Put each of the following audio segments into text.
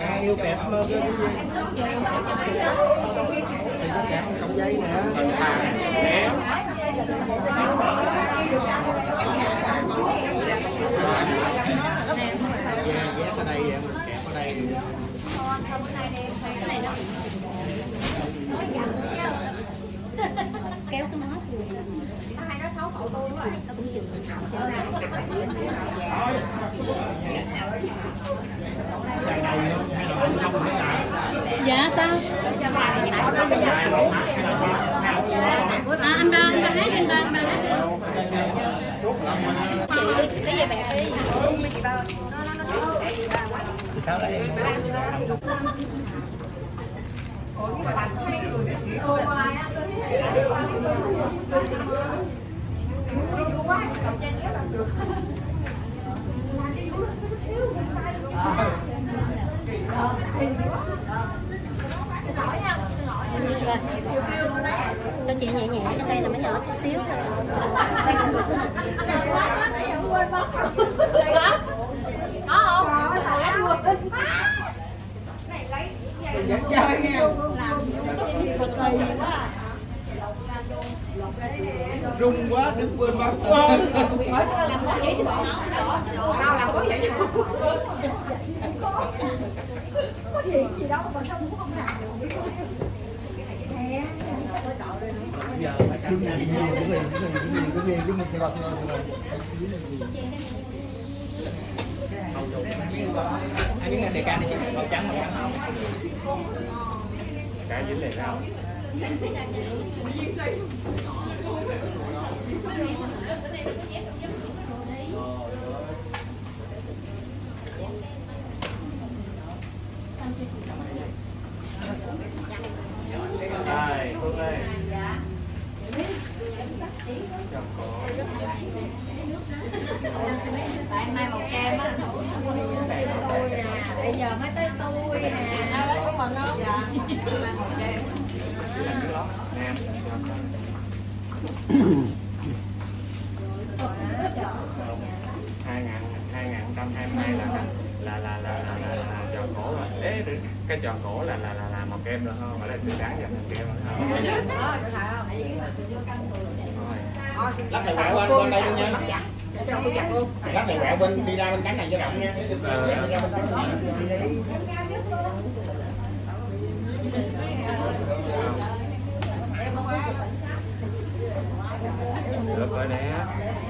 À, yêu kẹp mơ cái gì thì nó cái cọng dây nè. Dạ, dạ ở đây vậy, mình kẹp ở đây kéo xuống hết rồi hai nó xấu cậu tôi quá sao cũng chịu trở lại dạ sao? À, anh ba anh ba hát anh ba anh ba hát chị cái gì bẻ đi cho chị nhẹ nhẹ cho tay là mới nhỏ chút xíu thôi. cũng được có không vẫn chơi nghe rung quá đứng quên bắn giờ phải cắt cái gì cái gì cái gì cái gì cái gì sẽ gọi anh biết đề can này chị màu trắng màu trắng không cái dính lại cao Đây, Phương ơi. tại mai màu kem á tôi nè bây giờ mới tới tôi nè mừng không dạ hai ngàn hai ngàn trăm hai mươi hai là là là là là là, là tròn cổ rồi Ê, cái tròn cổ là là là, là màu kem rồi không phải là sáng giờ màu kem rồi không lắc thầy quẹo bên bên đây luôn nha. Lắc thầy quẹo bên đi ra bên cánh này. Cho rộng nha Ờ. Ra bên cánh này. được rồi nè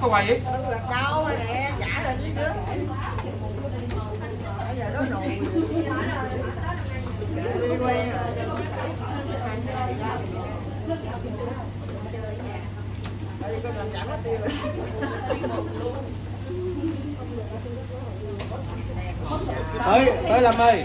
có quay ấy đâu rồi nè trả lại chứ chứ. Bây giờ nó nồi đi quen rồi tại vì con làm chậm nó tiêu rồi. Tới tới lâm ơi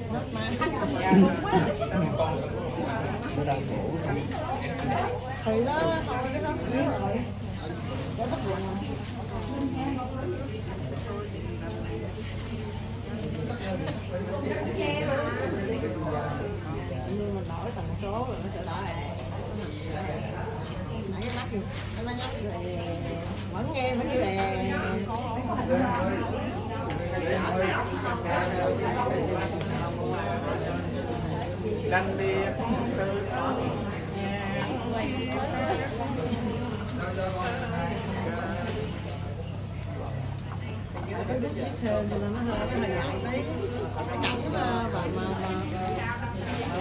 thì đó thôi cái đó rồi có bắt buộc nhưng mà đổi tần số rồi nó sẽ đổi lẹ nãy mắt gì nó nhắc rồi vẫn nghe vẫn như lè Đăng đi. Từ giờ cái biết biết thêm thì nó hơi nó hơi ngại tí cái cảnh mà mà mà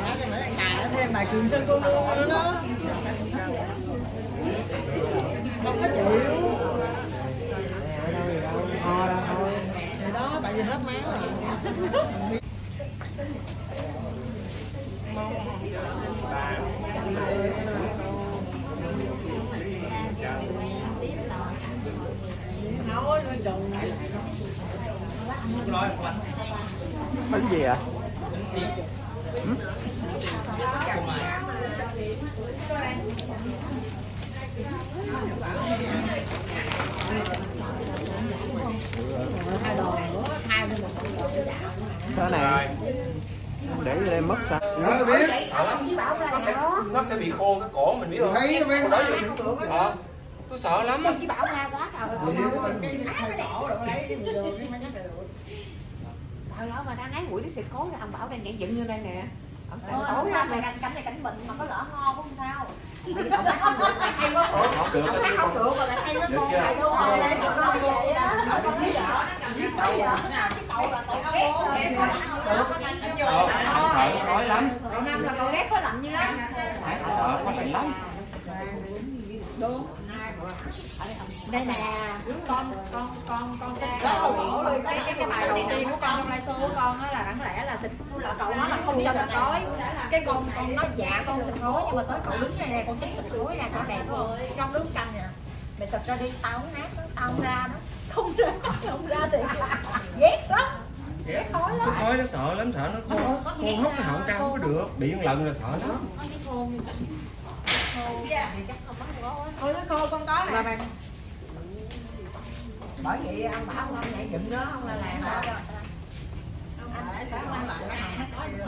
mà cái nãy ngày nó thêm bài trường sơn cô mua nữa đó không có chịu thì đó, tại vì hết máu rồi. Bánh gì ạ một cái này để vô đây mất sao? Nó biết. Nó sẽ nó sẽ bị khô cái cổ mình biết không? thấy mấy Đó ờ, tôi sợ lắm á. Chứ bảo ra quá trời Trời ơi mà đang ái quỷ nó xịt khối ra ông Bảo đang nhảy dựng như đây nè. Ông xịt khối ra này cảnh này cảnh bệnh mà có lỡ ho cũng không sao. Không được mà hay quá. Không được. Mà lại hay quá con? Hay quá con Hay con vậy á. biết Cái cậu là ghét sợ nó khói lắm. Cậu Năm là cậu ghét có lạnh như lắm. Sợ có lạnh lắm. Đúng đây là con con con con cái cái cái cái bài đầu tiên của con trong liveshow của con á là đáng lẽ là xịt là cậu nói là không cho xịt khói cái con con nói dạ con xịt khói nhưng mà tới cậu đứng đây nè con thấy xịt khói ra cậu đẹp luôn con đứng canh nè mày xịt ra đi tao không nát đó tao không ra đó không ra không ra thì ghét lắm ghét khói lắm Khói nó sợ lắm, sợ nó khô. Khô hốc cái họng cao không có được. Bị một lần là sợ lắm. Thì chắc không bắt thôi nó khô con có nè. Bạn bởi vậy ông bảo ông nhảy dựng đó ông là làm đó Để sẽ không lại nó có gì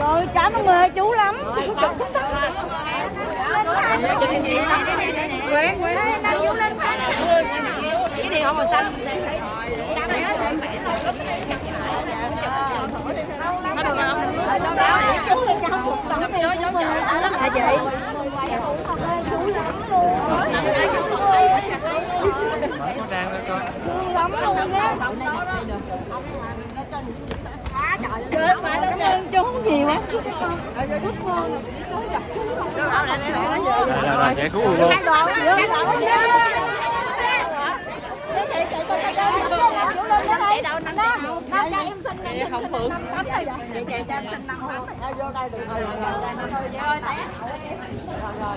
Rồi, cảm ơn mời chú lắm Chú chụp chú tắm Nguyễn, Nguyễn Đang chú lên phải cái điều không màu xanh chú lên cho không tắm đi cho mời hả chị chú lắm luôn Nó đang lên coi. chú lắm luôn nó Trời ơi, phải cảm ơn chú nhiều á. Chúc ngon. sẽ cứu luôn chạy đầu năm đó nó cho em xin em không phượng tắm rồi vậy chạy cho em xin năm tắm vô đây được rồi rồi